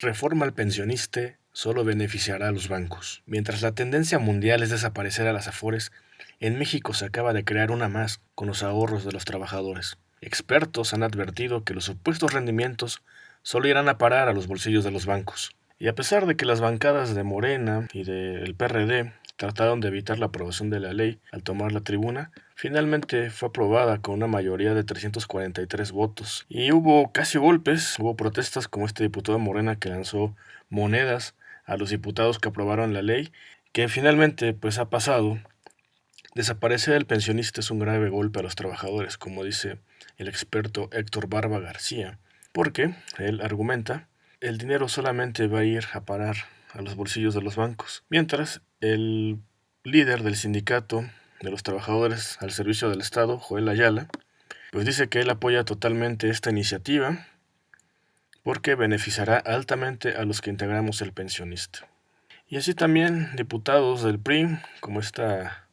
Reforma al pensionista solo beneficiará a los bancos. Mientras la tendencia mundial es desaparecer a las afores, en México se acaba de crear una más con los ahorros de los trabajadores. Expertos han advertido que los supuestos rendimientos solo irán a parar a los bolsillos de los bancos. Y a pesar de que las bancadas de Morena y del PRD trataron de evitar la aprobación de la ley al tomar la tribuna, finalmente fue aprobada con una mayoría de 343 votos. Y hubo casi golpes, hubo protestas como este diputado Morena que lanzó monedas a los diputados que aprobaron la ley, que finalmente pues ha pasado. Desaparecer el pensionista es un grave golpe a los trabajadores, como dice el experto Héctor Barba García, porque él argumenta el dinero solamente va a ir a parar a los bolsillos de los bancos, mientras el líder del sindicato de los trabajadores al servicio del Estado, Joel Ayala, pues dice que él apoya totalmente esta iniciativa porque beneficiará altamente a los que integramos el pensionista. Y así también diputados del PRI, como esta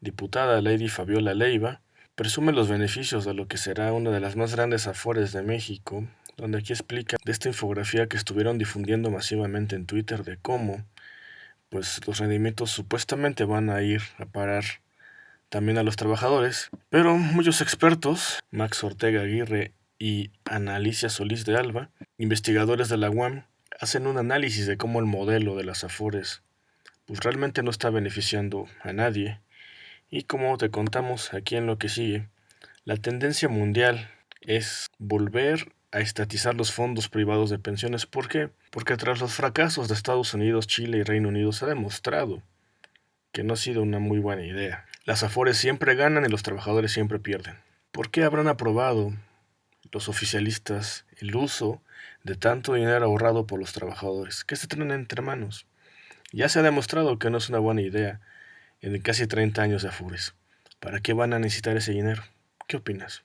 diputada Lady Fabiola Leiva, presume los beneficios de lo que será una de las más grandes afores de México, donde aquí explica de esta infografía que estuvieron difundiendo masivamente en Twitter de cómo pues los rendimientos supuestamente van a ir a parar también a los trabajadores, pero muchos expertos, Max Ortega Aguirre y Ana Alicia Solís de Alba, investigadores de la UAM, hacen un análisis de cómo el modelo de las Afores pues realmente no está beneficiando a nadie. Y como te contamos aquí en lo que sigue, la tendencia mundial es volver a estatizar los fondos privados de pensiones. ¿Por qué? Porque tras los fracasos de Estados Unidos, Chile y Reino Unido se ha demostrado que no ha sido una muy buena idea. Las afores siempre ganan y los trabajadores siempre pierden. ¿Por qué habrán aprobado los oficialistas el uso de tanto dinero ahorrado por los trabajadores? ¿Qué se traen entre manos? Ya se ha demostrado que no es una buena idea en casi 30 años de afores. ¿Para qué van a necesitar ese dinero? ¿Qué opinas?